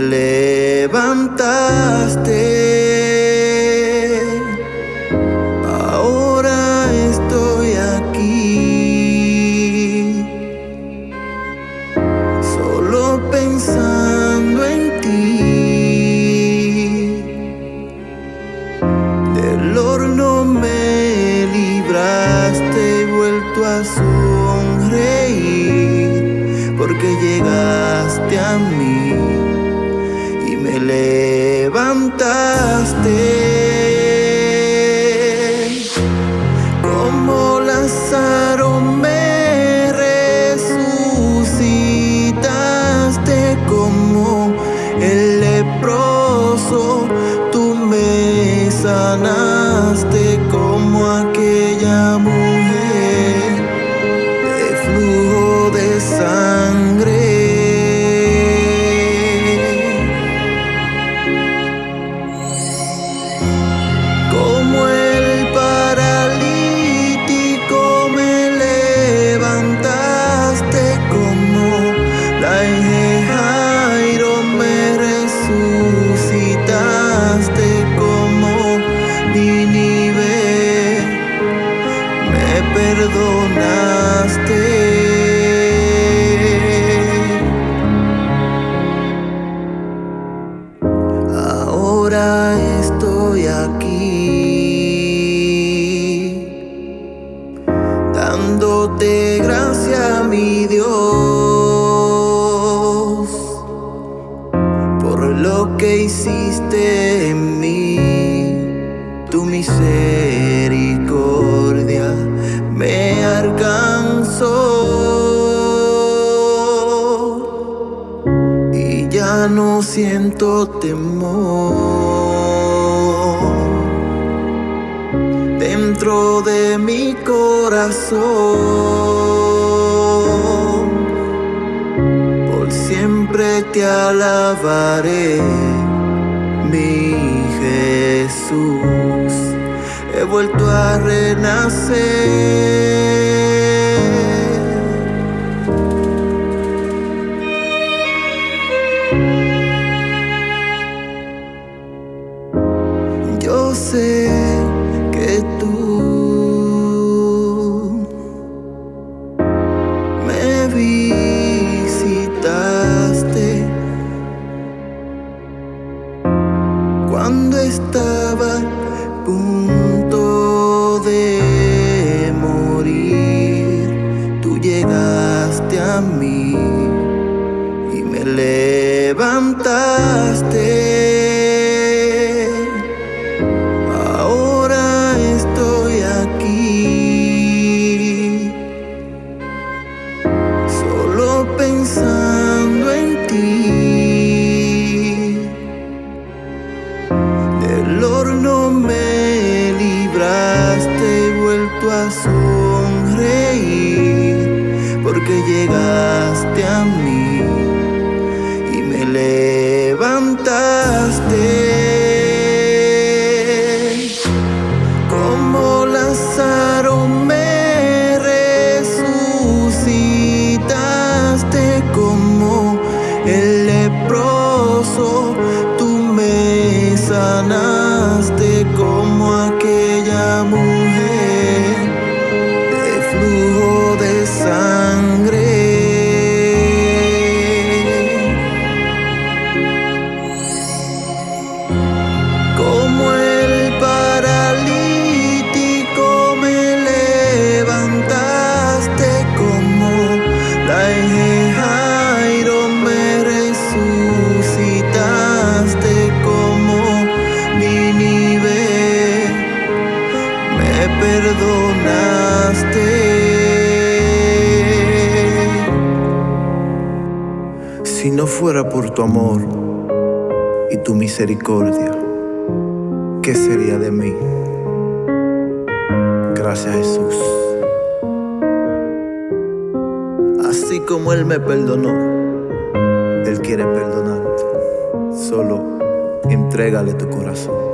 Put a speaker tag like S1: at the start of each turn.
S1: levantaste. Ahora estoy aquí, solo pensando en ti. Del horno me libraste y vuelto a sonreír, porque llegaste a mí levantaste. En mí, tu misericordia me alcanzó. y ya no siento temor dentro de mi corazón. Por siempre te alabaré, mi Jesús. He vuelto a renacer. Yo sé que tú me porque llegaste a mí y me levantaste. Perdonaste. Si no fuera por tu amor y tu misericordia, ¿qué sería de mí? gracias Jesús. Así como Él me perdonó, Él quiere perdonarte. Solo entrégale tu corazón.